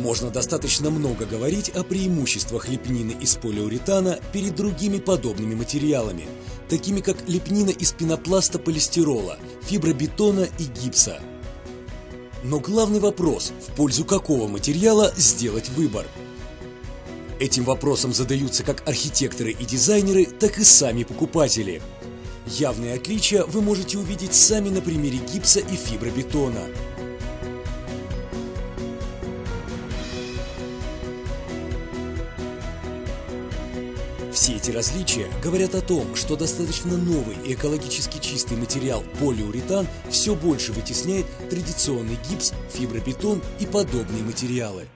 Можно достаточно много говорить о преимуществах лепнины из полиуретана перед другими подобными материалами, такими как лепнина из пенопласта полистирола, фибробетона и гипса. Но главный вопрос, в пользу какого материала сделать выбор? Этим вопросом задаются как архитекторы и дизайнеры, так и сами покупатели. Явные отличия вы можете увидеть сами на примере гипса и фибробетона. Все эти различия говорят о том, что достаточно новый и экологически чистый материал полиуретан все больше вытесняет традиционный гипс, фибробетон и подобные материалы.